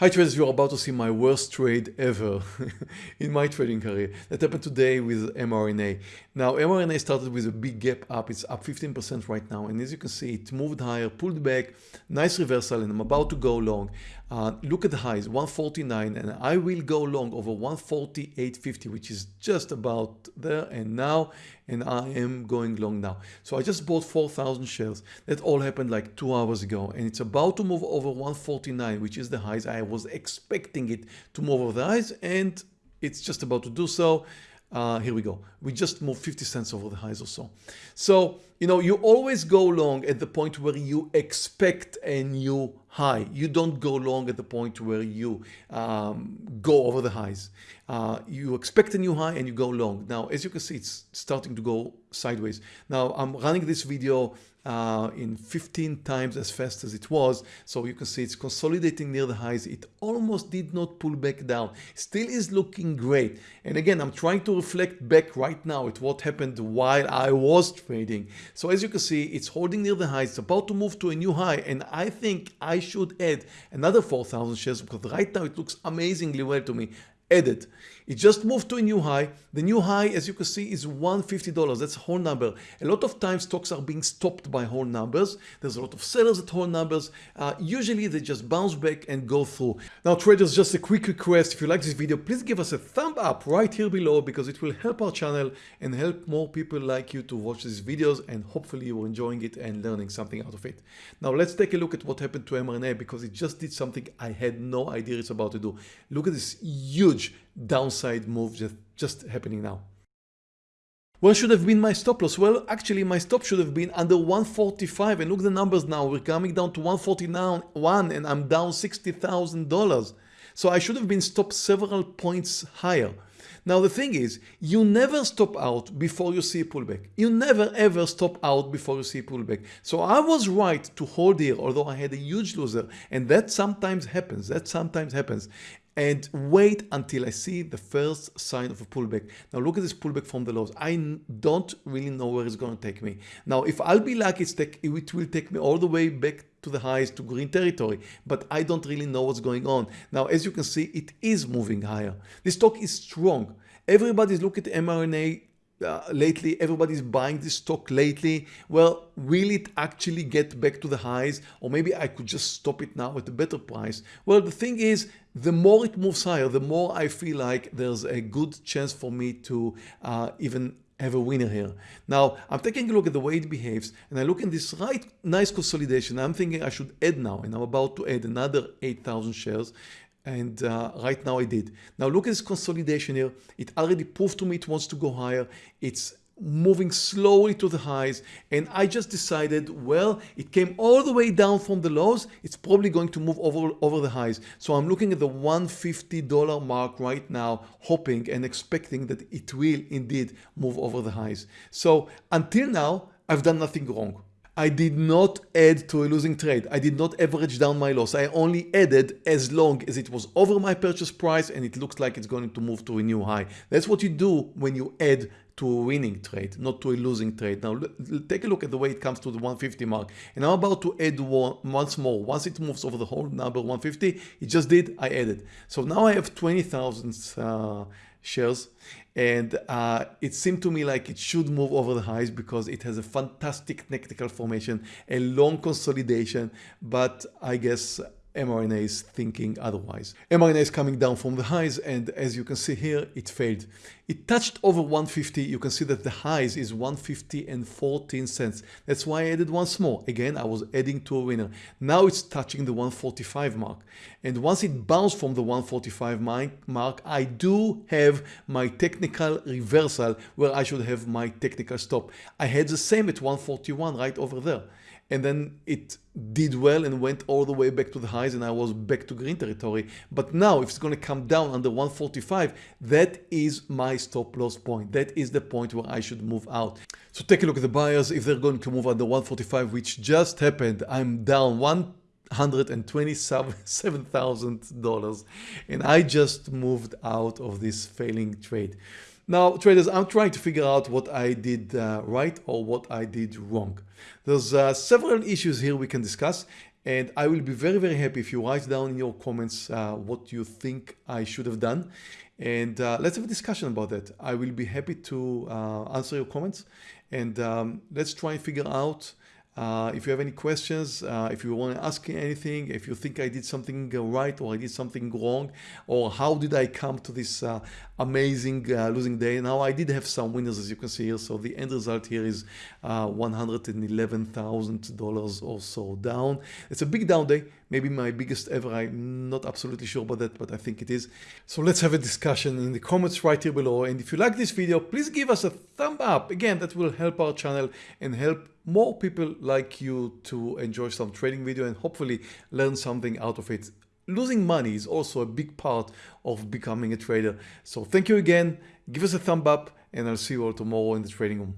Hi traders, you're about to see my worst trade ever in my trading career. That happened today with mRNA. Now mRNA started with a big gap up, it's up 15% right now and as you can see it moved higher, pulled back, nice reversal and I'm about to go long. Uh, look at the highs, 149 and I will go long over 148.50 which is just about there and now and I am going long now. So I just bought 4,000 shares. That all happened like two hours ago and it's about to move over 149 which is the highs. I was expecting it to move over the highs and it's just about to do so. Uh, here we go. We just moved 50 cents over the highs or so. So, you know, you always go long at the point where you expect a new high. You don't go long at the point where you um, go over the highs. Uh, you expect a new high and you go long. Now, as you can see, it's starting to go sideways. Now, I'm running this video uh, in 15 times as fast as it was. So you can see it's consolidating near the highs. It almost did not pull back down. Still is looking great. And again, I'm trying to reflect back right now at what happened while I was trading. So as you can see, it's holding near the high. It's about to move to a new high. And I think I should add another 4,000 shares because right now it looks amazingly well to me added. It just moved to a new high. The new high, as you can see, is $150. That's a whole number. A lot of times stocks are being stopped by whole numbers. There's a lot of sellers at whole numbers. Uh, usually they just bounce back and go through. Now traders, just a quick request. If you like this video, please give us a thumb up right here below because it will help our channel and help more people like you to watch these videos and hopefully you're enjoying it and learning something out of it. Now let's take a look at what happened to mRNA because it just did something I had no idea it's about to do. Look at this huge huge downside move just, just happening now. Where should have been my stop loss? Well, actually my stop should have been under 145 and look the numbers now. We're coming down to 141 and I'm down $60,000. So I should have been stopped several points higher. Now the thing is, you never stop out before you see a pullback. You never ever stop out before you see a pullback. So I was right to hold here, although I had a huge loser. And that sometimes happens. That sometimes happens and wait until I see the first sign of a pullback. Now look at this pullback from the lows. I don't really know where it's going to take me. Now if I'll be lucky, take, it will take me all the way back to the highs to green territory, but I don't really know what's going on. Now as you can see, it is moving higher. This stock is strong. Everybody's looking at mRNA uh, lately. Everybody's buying this stock lately. Well will it actually get back to the highs? Or maybe I could just stop it now at a better price? Well the thing is the more it moves higher the more I feel like there's a good chance for me to uh, even have a winner here. Now I'm taking a look at the way it behaves and I look in this right nice consolidation. I'm thinking I should add now and I'm about to add another 8,000 shares and uh, right now I did. Now look at this consolidation here. It already proved to me it wants to go higher. It's moving slowly to the highs and I just decided well it came all the way down from the lows it's probably going to move over over the highs so I'm looking at the $150 mark right now hoping and expecting that it will indeed move over the highs so until now I've done nothing wrong I did not add to a losing trade. I did not average down my loss. I only added as long as it was over my purchase price and it looks like it's going to move to a new high. That's what you do when you add to a winning trade, not to a losing trade. Now take a look at the way it comes to the 150 mark. And I'm about to add one, once more. Once it moves over the whole number 150, it just did, I added. So now I have 20,000 uh, shares and uh, it seemed to me like it should move over the highs because it has a fantastic technical formation, a long consolidation, but I guess mRNA is thinking otherwise. mRNA is coming down from the highs and as you can see here it failed. It touched over 150 you can see that the highs is 150 and 14 cents. That's why I added once more. Again I was adding to a winner. Now it's touching the 145 mark and once it bounced from the 145 mark I do have my technical reversal where I should have my technical stop. I had the same at 141 right over there and then it did well and went all the way back to the highs and I was back to green territory. But now if it's going to come down under 145, that is my stop loss point. That is the point where I should move out. So take a look at the buyers. If they're going to move under 145, which just happened, I'm down one $127,000 and I just moved out of this failing trade. Now traders, I'm trying to figure out what I did uh, right or what I did wrong. There's uh, several issues here we can discuss And I will be very, very happy if you write down in your comments uh, what you think I should have done. And uh, let's have a discussion about that. I will be happy to uh, answer your comments and um, let's try and figure out uh, if you have any questions, uh, if you want to ask anything, if you think I did something right or I did something wrong, or how did I come to this uh, amazing uh, losing day. Now I did have some winners as you can see here. So the end result here is uh, $111,000 or so down. It's a big down day, maybe my biggest ever. I'm not absolutely sure about that, but I think it is. So let's have a discussion in the comments right here below. And if you like this video, please give us a thumb up. Again, that will help our channel and help more people like you to enjoy some trading video and hopefully learn something out of it losing money is also a big part of becoming a trader. So thank you again. Give us a thumb up and I'll see you all tomorrow in the trading room.